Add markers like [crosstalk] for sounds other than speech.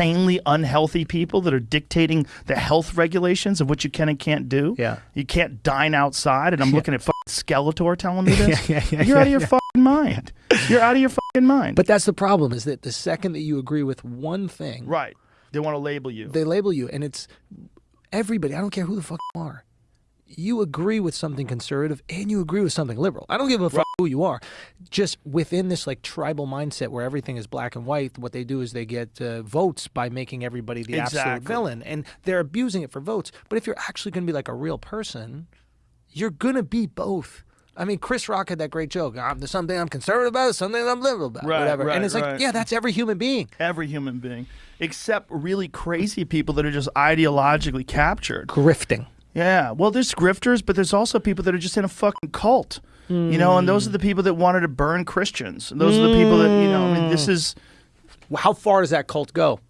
insanely unhealthy people that are dictating the health regulations of what you can and can't do. Yeah. You can't dine outside, and I'm looking at fucking Skeletor telling me [laughs] this. Yeah, yeah, yeah, You're out of your yeah. fucking mind. You're out of your fucking mind. But that's the problem is that the second that you agree with one thing, right. They want to label you. they label you, and it's everybody. I don't care who the fuck you are. You agree with something conservative and you agree with something liberal. I don't give a fuck who you are. Just within this like tribal mindset where everything is black and white, what they do is they get uh, votes by making everybody the absolute villain, and they're abusing it for votes. But if you're actually going to be like a real person, you're gonna be both. I mean, Chris Rock had that great joke. I'm, there's something I'm conservative about, something I'm liberal about, Right, whatever. right, and it's like, right. yeah, that's every human being. Every human being, except really crazy people that are just ideologically captured. Grifting. Yeah. Well, there's grifters, but there's also people that are just in a fucking cult. You know, and those are the people that wanted to burn Christians. And those are the people that, you know, I mean, this hmm. is How far does that cult go?